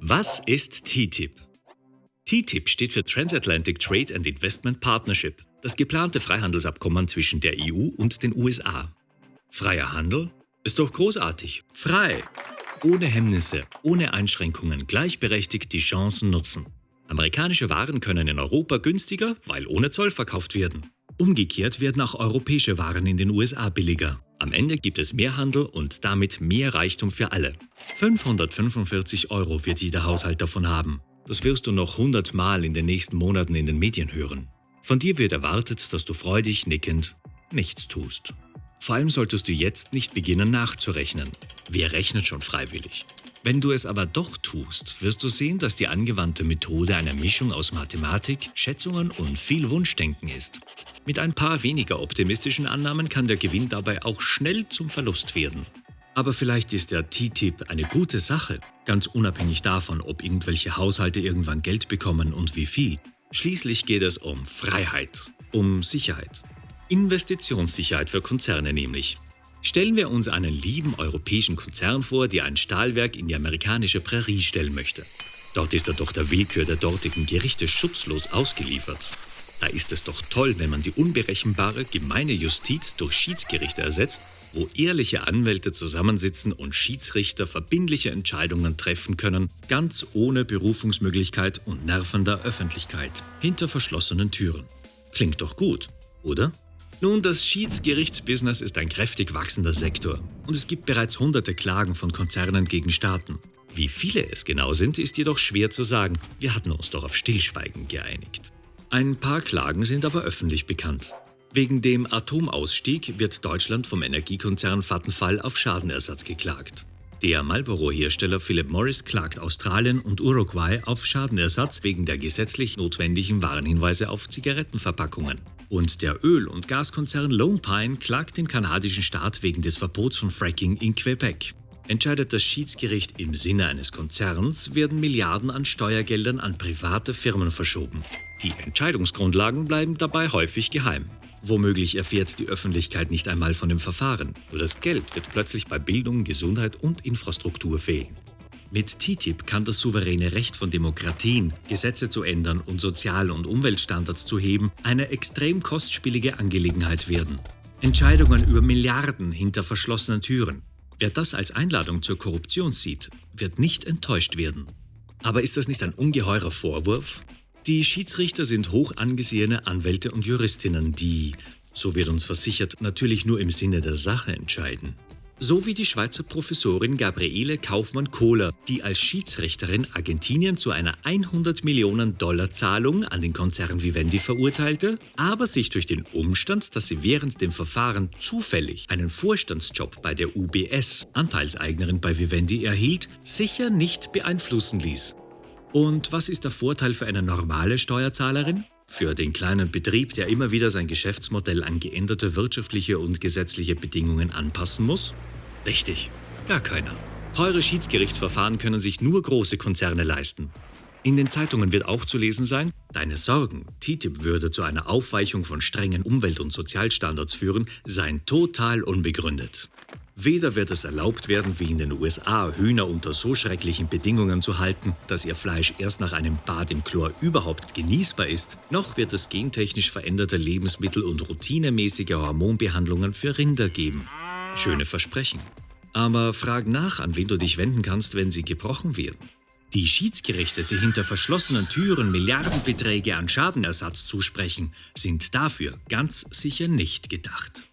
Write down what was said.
Was ist TTIP? TTIP steht für Transatlantic Trade and Investment Partnership, das geplante Freihandelsabkommen zwischen der EU und den USA. Freier Handel? Ist doch großartig. Frei! Ohne Hemmnisse, ohne Einschränkungen, gleichberechtigt die Chancen nutzen. Amerikanische Waren können in Europa günstiger, weil ohne Zoll verkauft werden. Umgekehrt werden auch europäische Waren in den USA billiger. Am Ende gibt es mehr Handel und damit mehr Reichtum für alle. 545 Euro wird jeder Haushalt davon haben. Das wirst du noch 100 Mal in den nächsten Monaten in den Medien hören. Von dir wird erwartet, dass du freudig nickend nichts tust. Vor allem solltest du jetzt nicht beginnen nachzurechnen. Wer rechnet schon freiwillig? Wenn du es aber doch tust, wirst du sehen, dass die angewandte Methode eine Mischung aus Mathematik, Schätzungen und viel Wunschdenken ist. Mit ein paar weniger optimistischen Annahmen kann der Gewinn dabei auch schnell zum Verlust werden. Aber vielleicht ist der TTIP eine gute Sache, ganz unabhängig davon, ob irgendwelche Haushalte irgendwann Geld bekommen und wie viel. Schließlich geht es um Freiheit, um Sicherheit. Investitionssicherheit für Konzerne nämlich. Stellen wir uns einen lieben europäischen Konzern vor, der ein Stahlwerk in die amerikanische Prärie stellen möchte. Dort ist er doch der Willkür der dortigen Gerichte schutzlos ausgeliefert. Da ist es doch toll, wenn man die unberechenbare, gemeine Justiz durch Schiedsgerichte ersetzt, wo ehrliche Anwälte zusammensitzen und Schiedsrichter verbindliche Entscheidungen treffen können, ganz ohne Berufungsmöglichkeit und nervender Öffentlichkeit, hinter verschlossenen Türen. Klingt doch gut, oder? Nun, das Schiedsgerichtsbusiness ist ein kräftig wachsender Sektor und es gibt bereits hunderte Klagen von Konzernen gegen Staaten. Wie viele es genau sind, ist jedoch schwer zu sagen. Wir hatten uns doch auf Stillschweigen geeinigt. Ein paar Klagen sind aber öffentlich bekannt. Wegen dem Atomausstieg wird Deutschland vom Energiekonzern Vattenfall auf Schadenersatz geklagt. Der Marlboro-Hersteller Philip Morris klagt Australien und Uruguay auf Schadenersatz wegen der gesetzlich notwendigen Warnhinweise auf Zigarettenverpackungen. Und der Öl- und Gaskonzern Lone Pine klagt den kanadischen Staat wegen des Verbots von Fracking in Quebec. Entscheidet das Schiedsgericht im Sinne eines Konzerns, werden Milliarden an Steuergeldern an private Firmen verschoben. Die Entscheidungsgrundlagen bleiben dabei häufig geheim. Womöglich erfährt die Öffentlichkeit nicht einmal von dem Verfahren. Nur das Geld wird plötzlich bei Bildung, Gesundheit und Infrastruktur fehlen. Mit TTIP kann das souveräne Recht von Demokratien, Gesetze zu ändern und Sozial- und Umweltstandards zu heben, eine extrem kostspielige Angelegenheit werden. Entscheidungen über Milliarden hinter verschlossenen Türen. Wer das als Einladung zur Korruption sieht, wird nicht enttäuscht werden. Aber ist das nicht ein ungeheurer Vorwurf? Die Schiedsrichter sind hoch angesehene Anwälte und Juristinnen, die, so wird uns versichert, natürlich nur im Sinne der Sache entscheiden. So wie die Schweizer Professorin Gabriele Kaufmann-Kohler, die als Schiedsrichterin Argentinien zu einer 100 Millionen Dollar Zahlung an den Konzern Vivendi verurteilte, aber sich durch den Umstand, dass sie während dem Verfahren zufällig einen Vorstandsjob bei der UBS, Anteilseignerin bei Vivendi, erhielt, sicher nicht beeinflussen ließ. Und was ist der Vorteil für eine normale Steuerzahlerin? Für den kleinen Betrieb, der immer wieder sein Geschäftsmodell an geänderte wirtschaftliche und gesetzliche Bedingungen anpassen muss? Richtig, gar keiner. Teure Schiedsgerichtsverfahren können sich nur große Konzerne leisten. In den Zeitungen wird auch zu lesen sein, deine Sorgen, TTIP würde zu einer Aufweichung von strengen Umwelt- und Sozialstandards führen, seien total unbegründet. Weder wird es erlaubt werden, wie in den USA, Hühner unter so schrecklichen Bedingungen zu halten, dass ihr Fleisch erst nach einem Bad im Chlor überhaupt genießbar ist, noch wird es gentechnisch veränderte Lebensmittel und routinemäßige Hormonbehandlungen für Rinder geben. Schöne Versprechen. Aber frag nach, an wen du dich wenden kannst, wenn sie gebrochen werden. Die Schiedsgerichte, die hinter verschlossenen Türen Milliardenbeträge an Schadenersatz zusprechen, sind dafür ganz sicher nicht gedacht.